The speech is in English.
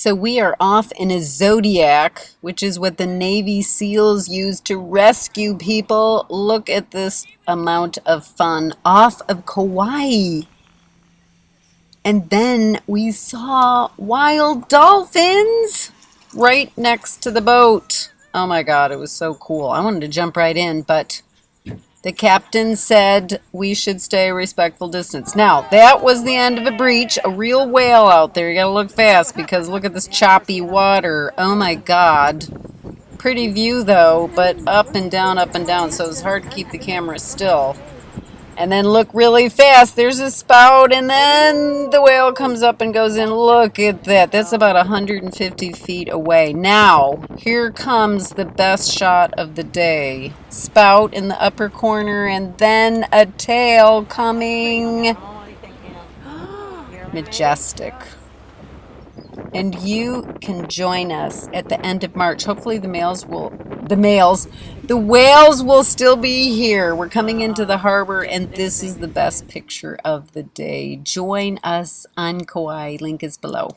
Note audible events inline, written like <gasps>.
So we are off in a Zodiac, which is what the Navy SEALs use to rescue people. Look at this amount of fun off of Kauai. And then we saw wild dolphins right next to the boat. Oh my God, it was so cool. I wanted to jump right in, but the captain said we should stay a respectful distance. Now, that was the end of a breach. A real whale out there. You gotta look fast because look at this choppy water. Oh my god. Pretty view though, but up and down, up and down, so it's hard to keep the camera still and then look really fast. There's a spout, and then the whale comes up and goes in. Look at that. That's about 150 feet away. Now, here comes the best shot of the day. Spout in the upper corner, and then a tail coming. <gasps> Majestic and you can join us at the end of March. Hopefully the males will, the males, the whales will still be here. We're coming into the harbor and this is the best picture of the day. Join us on Kauai. Link is below.